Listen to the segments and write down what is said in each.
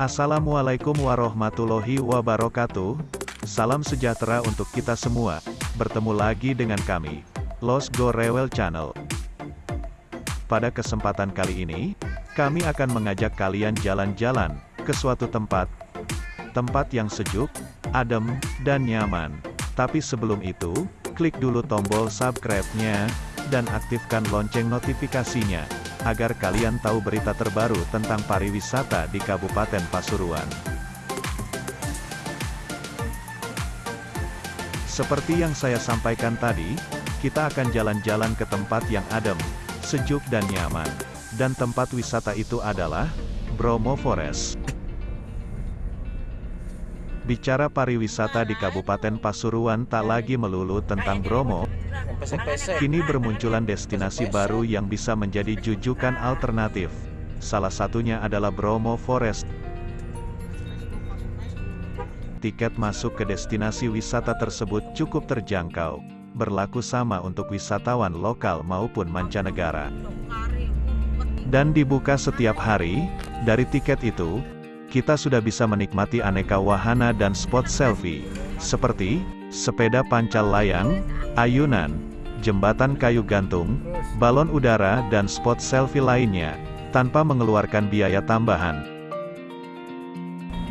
Assalamualaikum warahmatullahi wabarakatuh. Salam sejahtera untuk kita semua. Bertemu lagi dengan kami, Los Go Rewel Channel. Pada kesempatan kali ini, kami akan mengajak kalian jalan-jalan ke suatu tempat. Tempat yang sejuk, adem, dan nyaman. Tapi sebelum itu, klik dulu tombol subscribe-nya, dan aktifkan lonceng notifikasinya, agar kalian tahu berita terbaru tentang pariwisata di Kabupaten Pasuruan. Seperti yang saya sampaikan tadi, kita akan jalan-jalan ke tempat yang adem, sejuk dan nyaman. Dan tempat wisata itu adalah Bromo Forest. Bicara pariwisata di Kabupaten Pasuruan tak lagi melulu tentang Bromo, kini bermunculan destinasi baru yang bisa menjadi jujukan alternatif. Salah satunya adalah Bromo Forest. Tiket masuk ke destinasi wisata tersebut cukup terjangkau, berlaku sama untuk wisatawan lokal maupun mancanegara. Dan dibuka setiap hari, dari tiket itu, kita sudah bisa menikmati aneka wahana dan spot selfie, seperti sepeda pancal layang, ayunan, jembatan kayu gantung, balon udara dan spot selfie lainnya, tanpa mengeluarkan biaya tambahan.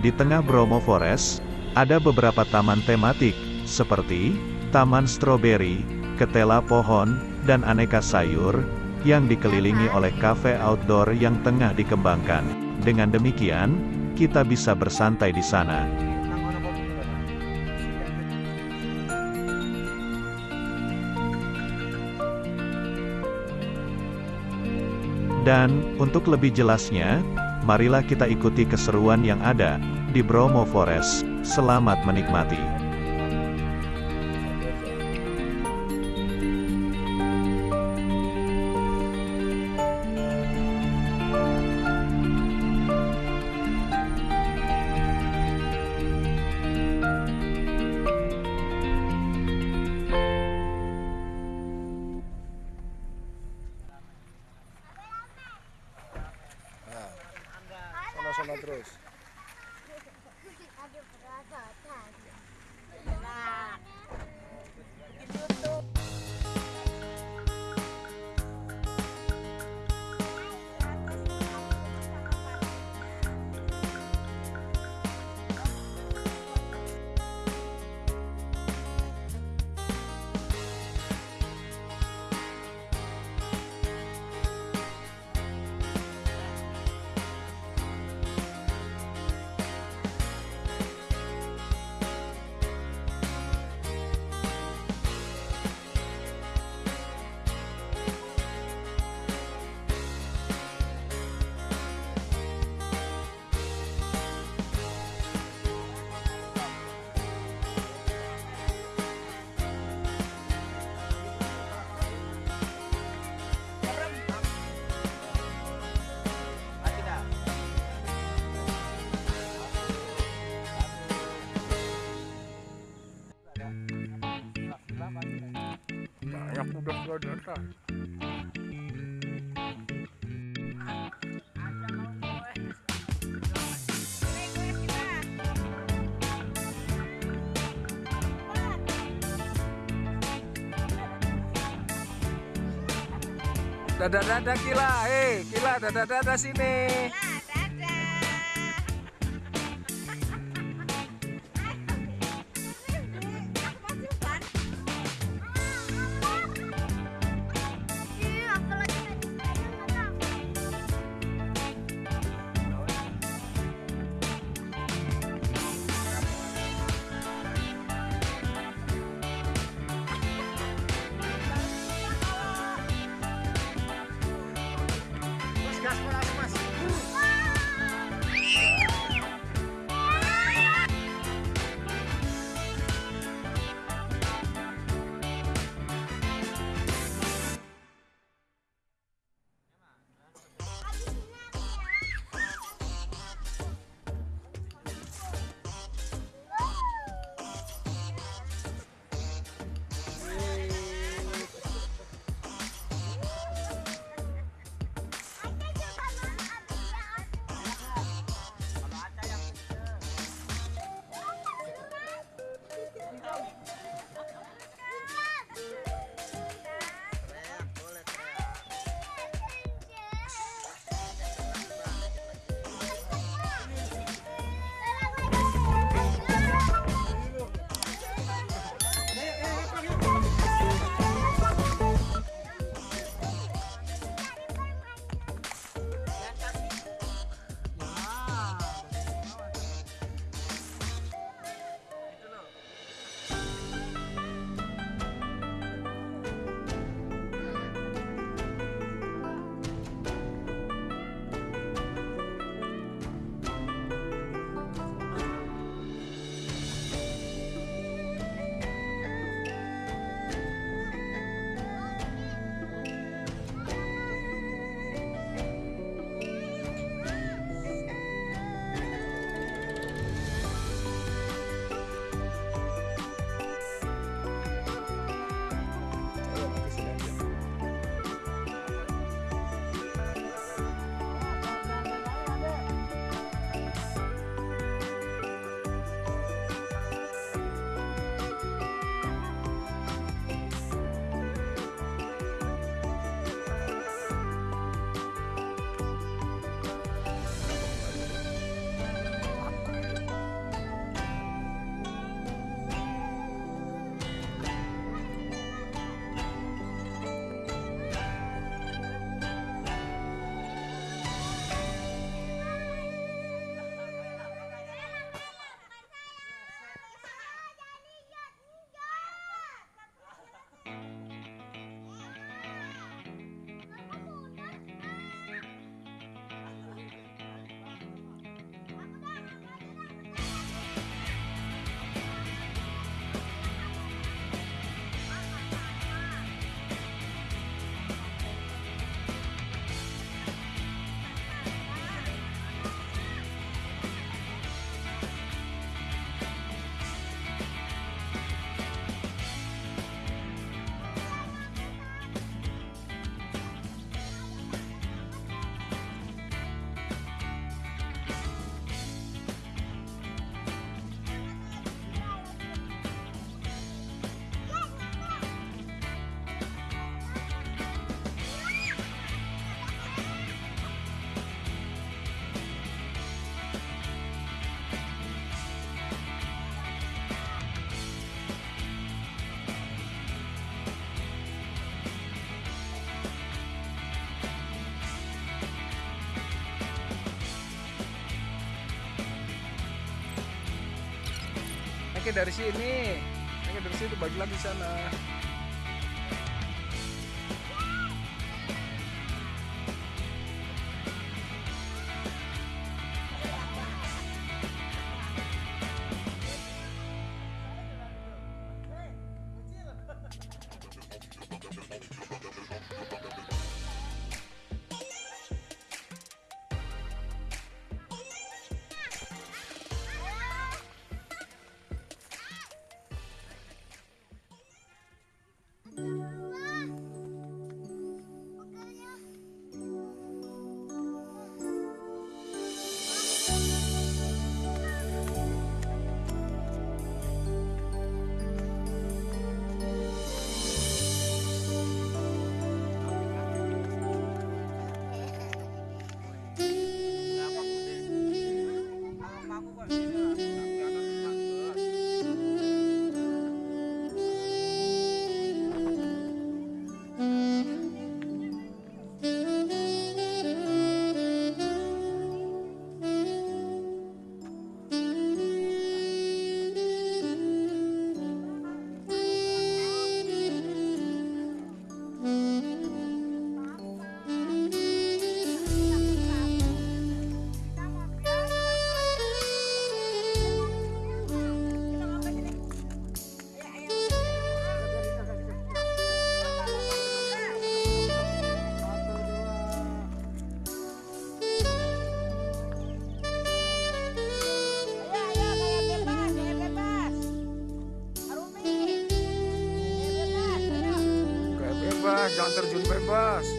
Di tengah Bromo Forest, ada beberapa taman tematik, seperti Taman Stroberi, Ketela Pohon, dan aneka sayur, yang dikelilingi oleh kafe outdoor yang tengah dikembangkan. Dengan demikian, kita bisa bersantai di sana. Dan, untuk lebih jelasnya, marilah kita ikuti keseruan yang ada di Bromo Forest. Selamat menikmati. Dadah dadah kila, eh kila dadah dadah sini. Gas aku mas. Dari sini. Pakai dari situ baju lagi sana. Jangan terjun bebas.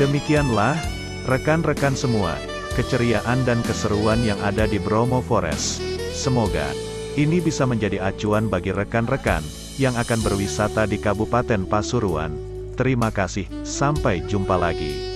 Demikianlah, rekan-rekan semua, keceriaan dan keseruan yang ada di Bromo Forest. Semoga ini bisa menjadi acuan bagi rekan-rekan yang akan berwisata di Kabupaten Pasuruan. Terima kasih, sampai jumpa lagi.